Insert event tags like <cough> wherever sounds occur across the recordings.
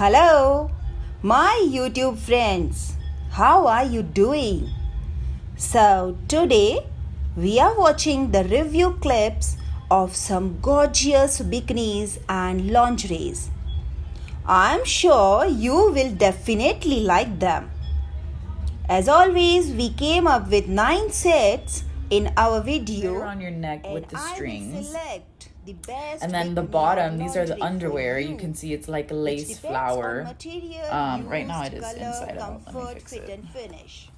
Hello, my YouTube friends. How are you doing? So, today we are watching the review clips of some gorgeous bikinis and lingeries. I'm sure you will definitely like them. As always, we came up with 9 sets in our video. On your neck with the and I will strings. The best And then the bottom, these are the underwear. You you, can see it's like lace flower. material Um, right now it is color, inside out. Let me comfort, fix fit it. and finish.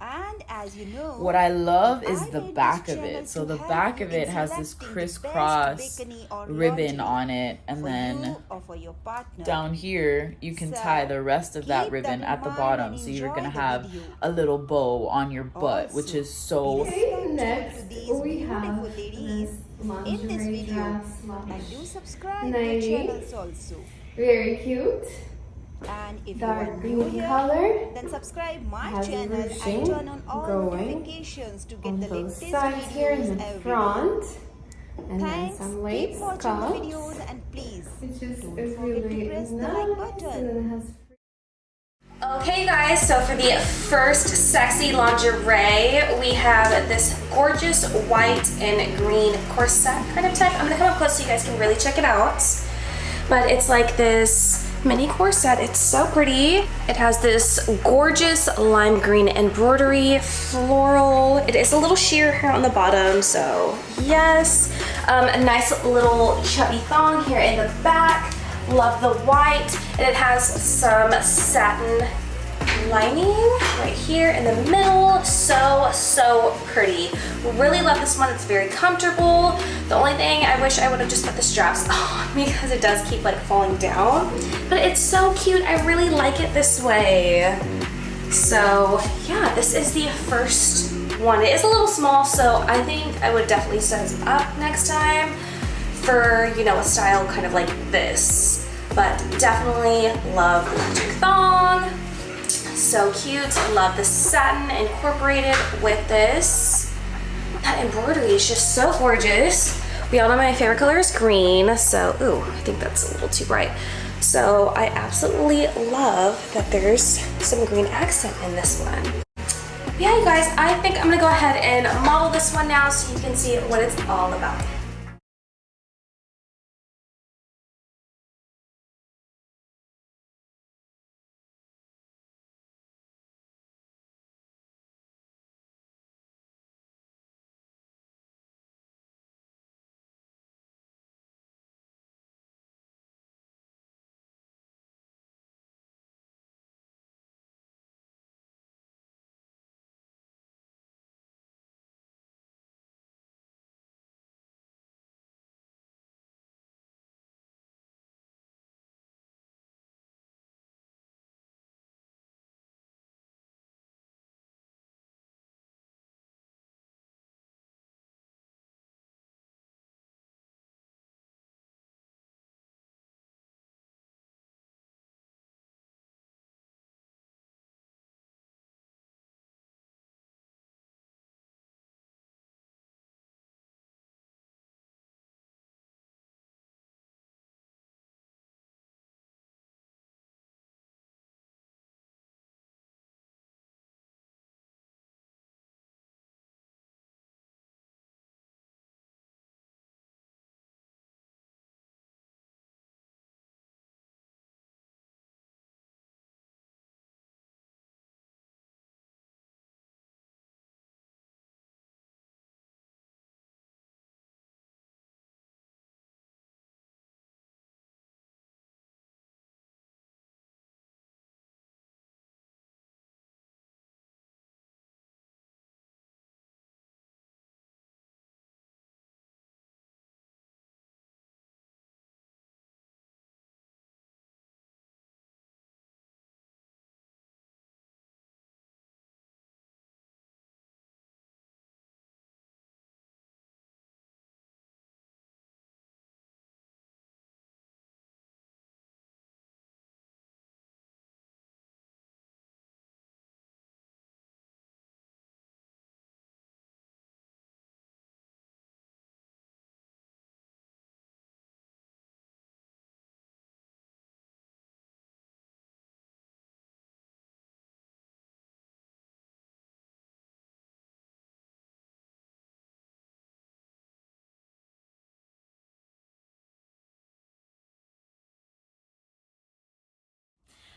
And as you know, What I love is I the back of it. So the back of it has this selecting the best crisscross ribbon on it. And then you for your partner. down here, you can tie the rest of that ribbon that at the bottom. So you're going to have a little bow on your butt, which is so next we have ladies this in this video and do subscribe to nightie. channels also. Very cute. And if you Dark are new green here, color. then subscribe my channel and turn on all notifications to get the latest sides here in videos the every front. And then Thanks. some Keep lace watching the videos and please don't forget to really press the like button. And then it has Okay guys, so for the first sexy lingerie, we have this gorgeous white and green corset kind of type. I'm gonna come up close so you guys can really check it out. But it's like this mini corset, it's so pretty. It has this gorgeous lime green embroidery, floral. It is a little sheer here on the bottom, so yes. Um, a nice little chubby thong here in the back. Love the white. And it has some satin lining right here in the middle. So, so pretty. Really love this one. It's very comfortable. The only thing I wish I would have just put the straps <laughs> on because it does keep like falling down. But it's so cute. I really like it this way. So yeah, this is the first one. It is a little small, so I think I would definitely size up next time for, you know, a style kind of like this. But definitely love the magic thong. So cute. Love the satin incorporated with this. That embroidery is just so gorgeous. We all know my favorite color is green, so, ooh, I think that's a little too bright. So I absolutely love that there's some green accent in this one. Yeah, you guys, I think I'm gonna go ahead and model this one now so you can see what it's all about.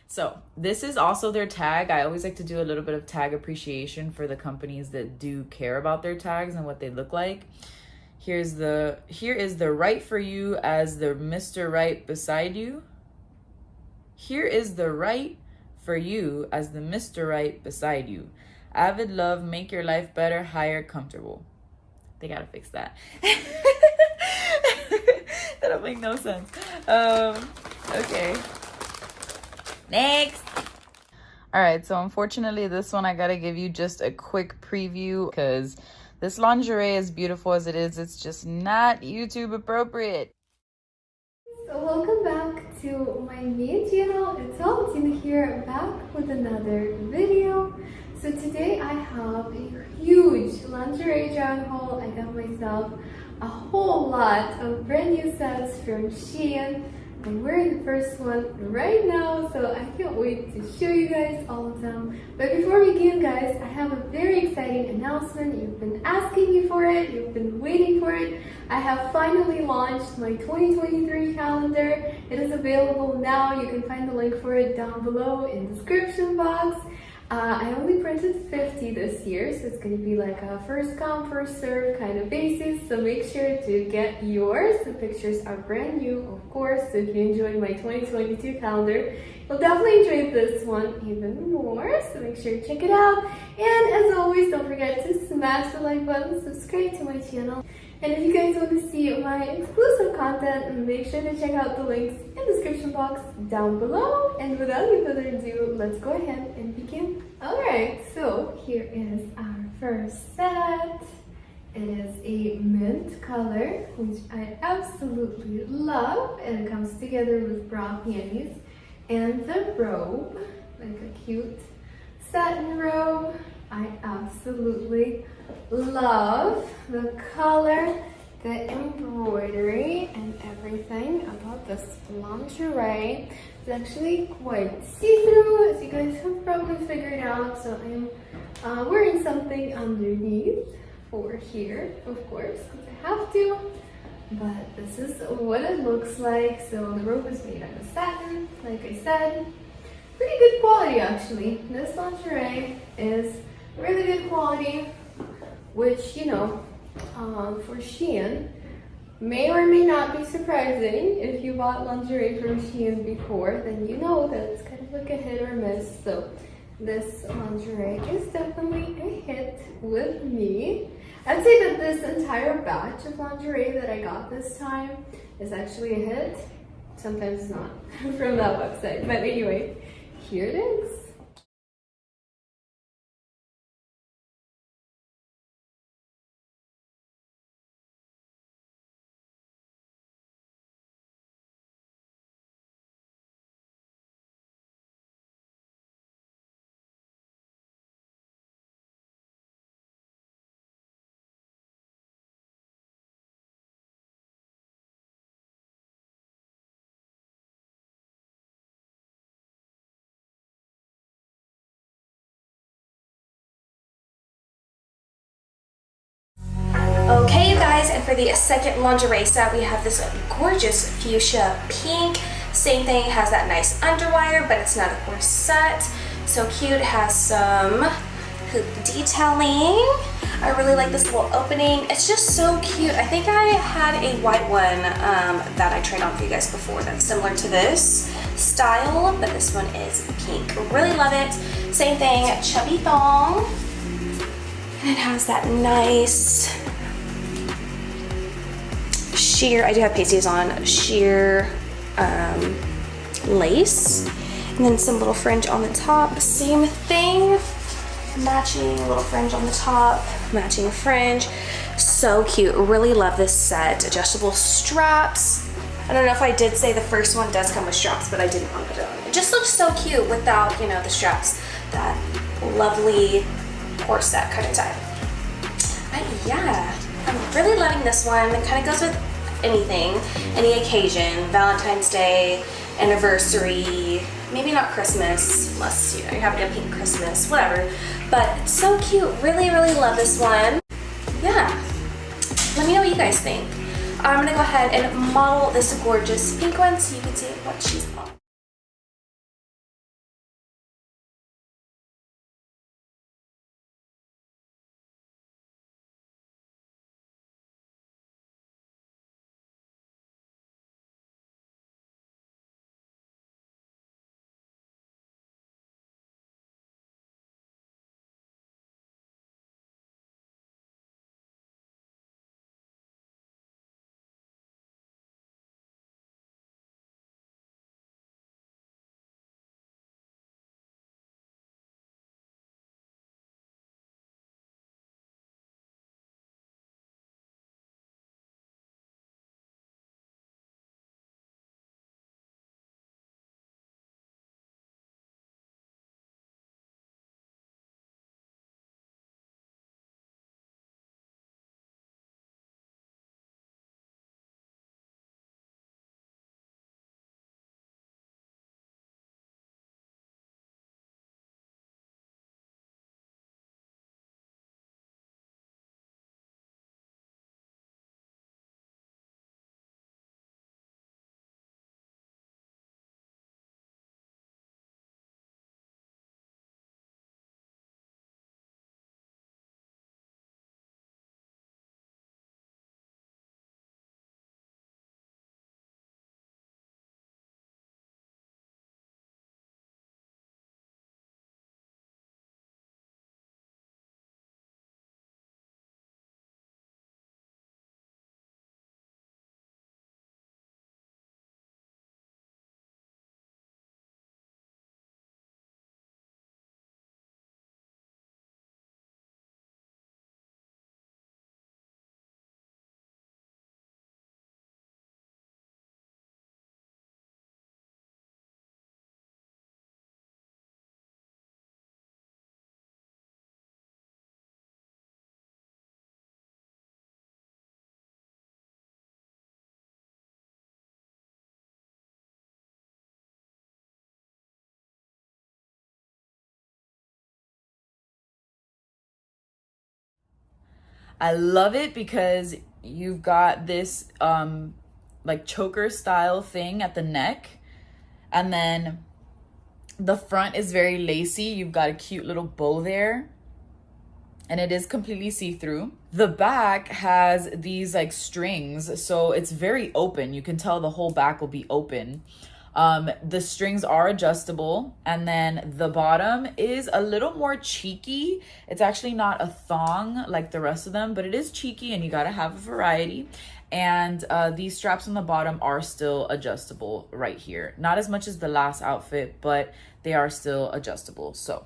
So this is also their tag. I always like to do a little bit of tag appreciation for the companies that do care about their tags and what they look like. Here's the here is the right for you as the Mr. Right beside you. Here is the right for you as the Mr. Right beside you. Avid love, make your life better, higher, comfortable. They gotta fix that. <laughs> that don't make no sense. Um, okay. Next. All right, so unfortunately, this one I gotta give you just a quick preview because this lingerie, as beautiful as it is, it's just not YouTube appropriate. So welcome back to my main channel. It's Valentina here, back with another video. So today I have a huge lingerie try haul. I got myself a whole lot of brand new sets from Shein. I'm wearing the first one right now, so I can't wait to show you guys all of them. But before we begin, guys, I have a very exciting announcement. You've been asking me for it, you've been waiting for it. I have finally launched my 2023 calendar. It is available now. You can find the link for it down below in the description box. Uh, I only printed 50 this year, so it's to be like a first come, first serve kind of basis. So make sure to get yours. The pictures are brand new, of course. So if you enjoyed my 2022 calendar, you'll definitely enjoy this one even more. So make sure to check it out. And as always, don't forget to smash the like button, subscribe to my channel. And if you guys want to see my exclusive content, make sure to check out the links in the description box down below. And without any further ado, let's go ahead and begin. Alright, so here is our first set. It is a mint color, which I absolutely love. And it comes together with brown panties and the robe, like a cute satin robe. I absolutely love the color, the embroidery, and everything about this lingerie. It's actually quite see-through, as you guys have probably figured out. So I'm uh, wearing something underneath for here, of course, because I have to. But this is what it looks like. So the robe is made out of satin, like I said. Pretty good quality, actually. This lingerie is really good quality, which, you know, um, for Shein, may or may not be surprising. If you bought lingerie from Shein before, then you know that it's kind of like a hit or miss. So this lingerie is definitely a hit with me. I'd say that this entire batch of lingerie that I got this time is actually a hit. Sometimes not <laughs> from that website. But anyway, here it is. For the second lingerie set, we have this gorgeous fuchsia pink. Same thing, has that nice underwire, but it's not a corset. So cute, it has some hoop detailing. I really like this little opening. It's just so cute. I think I had a white one um, that I tried on for you guys before that's similar to this style, but this one is pink. Really love it. Same thing, chubby thong. And it has that nice sheer, I do have pasties on, sheer um, lace. And then some little fringe on the top, same thing. Matching little fringe on the top, matching fringe. So cute, really love this set. Adjustable straps. I don't know if I did say the first one does come with straps, but I didn't want to put it on. It just looks so cute without, you know, the straps. That lovely corset kind of tie. But yeah, I'm really loving this one. It kind of goes with anything, any occasion, Valentine's Day, anniversary, maybe not Christmas, unless you know you're having a pink Christmas, whatever. But it's so cute. Really, really love this one. Yeah. Let me know what you guys think. I'm gonna go ahead and model this gorgeous pink one so you can see what she's on. I love it because you've got this um like choker style thing at the neck and then the front is very lacy. You've got a cute little bow there and it is completely see-through. The back has these like strings, so it's very open. You can tell the whole back will be open. Um, the strings are adjustable and then the bottom is a little more cheeky. It's actually not a thong like the rest of them, but it is cheeky and you gotta have a variety. And uh, these straps on the bottom are still adjustable right here. Not as much as the last outfit, but they are still adjustable. So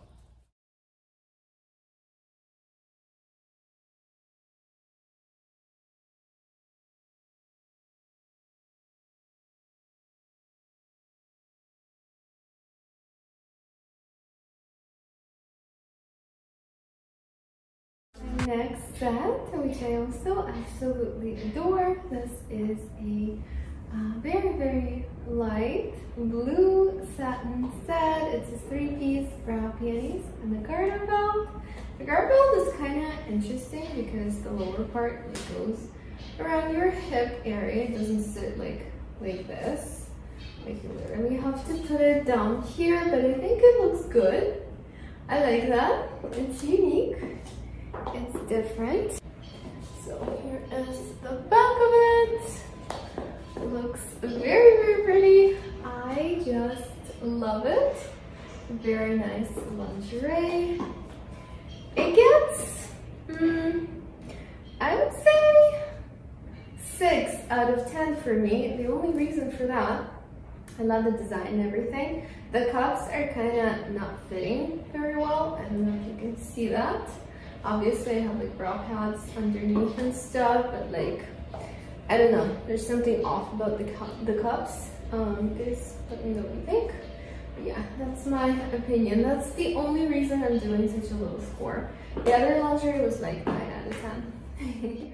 which I also absolutely adore. This is a uh, very, very light blue satin set. It's a three-piece bra panties and the garter belt. The garter belt is kind of interesting because the lower part like, goes around your hip area. It doesn't sit like like this. Like you literally have to put it down here, but I think it looks good. I like that. It's unique. It's different. So here is the back of it. Looks very, very pretty. I just love it. Very nice lingerie. It gets, mm, I would say, 6 out of 10 for me. The only reason for that, I love the design and everything. The cups are kind of not fitting very well. I don't know if you can see that. Obviously, I have like bra pads underneath and stuff, but like, I don't know. There's something off about the, cu the cups. Um, let me know what you think. But yeah, that's my opinion. That's the only reason I'm doing such a low score. The other lingerie was like 9 out of 10. <laughs>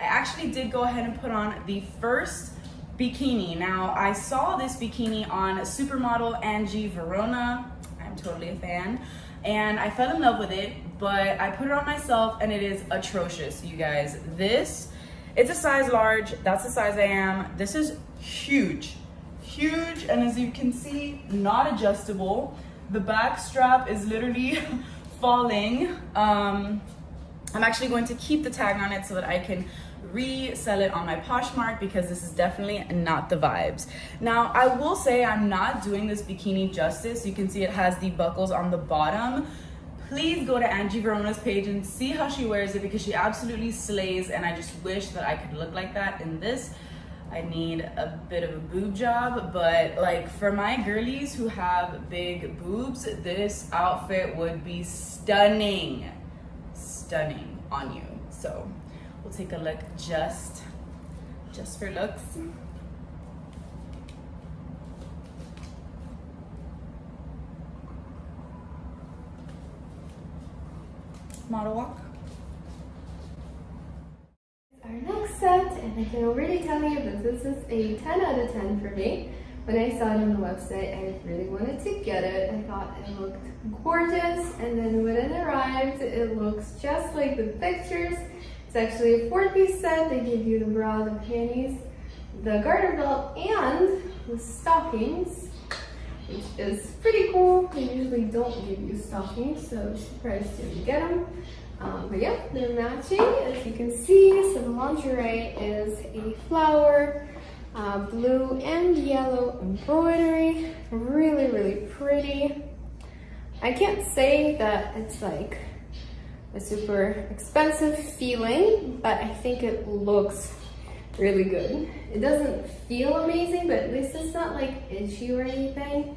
I actually did go ahead and put on the first bikini. Now, I saw this bikini on supermodel Angie Varona. I'm totally a fan and I fell in love with it, but I put it on myself and it is atrocious, you guys. This, it's a size large, that's the size I am. This is huge, huge, and as you can see, not adjustable. The back strap is literally <laughs> falling. Um, I'm actually going to keep the tag on it so that I can resell it on my Poshmark because this is definitely not the vibes. Now, I will say I'm not doing this bikini justice. You can see it has the buckles on the bottom. Please go to Angie Varona's page and see how she wears it because she absolutely slays and I just wish that I could look like that in this. I need a bit of a boob job, but like for my girlies who have big boobs, this outfit would be stunning, stunning on you. So We'll take a look just, just for looks. Model walk. Our next set, and I can already tell you that this is a 10 out of 10 for me. When I saw it on the website, I really wanted to get it. I thought it looked gorgeous, and then when it arrived, it looks just like the pictures. It's actually a four-piece set. They give you the bra, the panties, the garter belt, and the stockings, which is pretty cool. They usually don't give you stockings, so surprised you get them. Um, but yeah, they're matching, as you can see. So the lingerie is a flower, uh, blue and yellow embroidery. Really, really pretty. I can't say that it's like a super expensive feeling, but I think it looks really good. It doesn't feel amazing, but at least it's not like itchy or anything.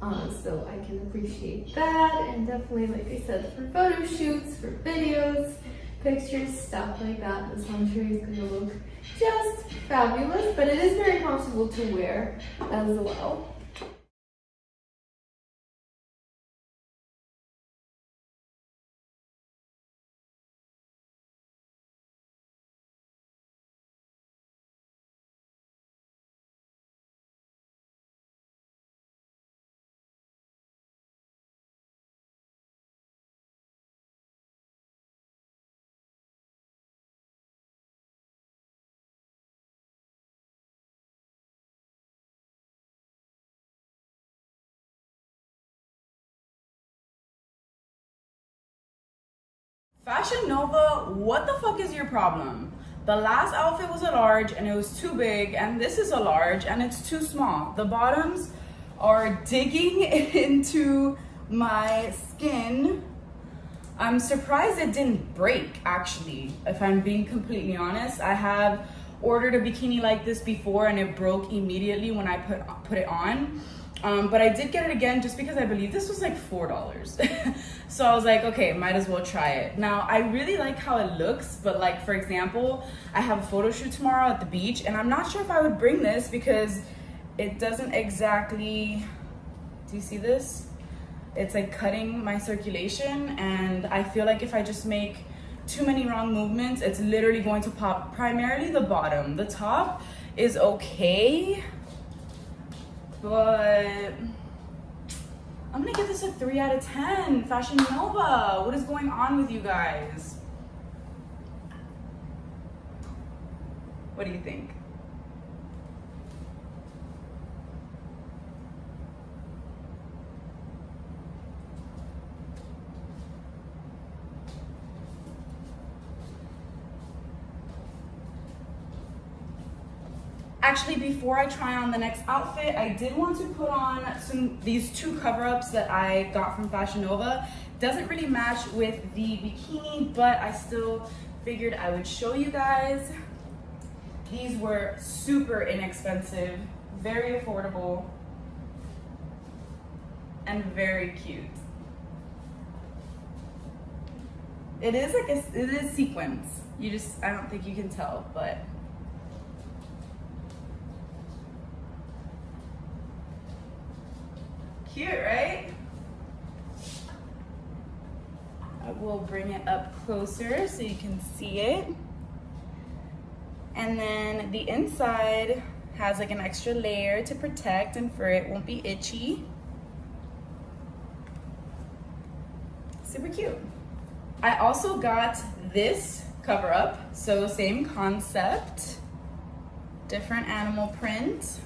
Uh, so I can appreciate that and definitely, like I said, for photo shoots, for videos, pictures, stuff like that, this lingerie is gonna look just fabulous, but it is very comfortable to wear as well. Fashion Nova, what the fuck is your problem? The last outfit was a large and it was too big, and this is a large and it's too small. The bottoms are digging <laughs> into my skin. I'm surprised it didn't break actually, if I'm being completely honest. I have ordered a bikini like this before and it broke immediately when I put, put it on. Um, but I did get it again just because I believe this was like $4. <laughs> so I was like, okay, might as well try it. Now, I really like how it looks, but like, for example, I have a photo shoot tomorrow at the beach and I'm not sure if I would bring this because it doesn't exactly, do you see this? It's like cutting my circulation and I feel like if I just make too many wrong movements, it's literally going to pop primarily the bottom. The top is okay, but I'm gonna give this a three out of 10. Fashion Nova, what is going on with you guys? What do you think? Actually, before I try on the next outfit, I did want to put on some these two cover-ups that I got from Fashion Nova. Doesn't really match with the bikini, but I still figured I would show you guys. These were super inexpensive, very affordable, and very cute. It is like a, it is sequins. You just, I don't think you can tell, but Cute, right? Uh, I will bring it up closer so you can see it. And then the inside has like an extra layer to protect and for it won't be itchy. Super cute. I also got this cover up, so same concept, different animal print.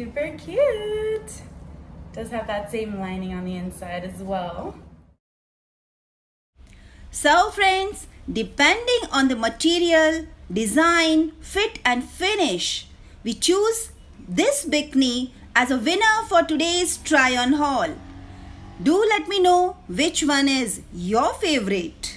Super cute. Does have that same lining on the inside as well. So friends, depending on the material, design, fit and finish, we choose this bikini as a winner for today's try on haul. Do let me know which one is your favorite.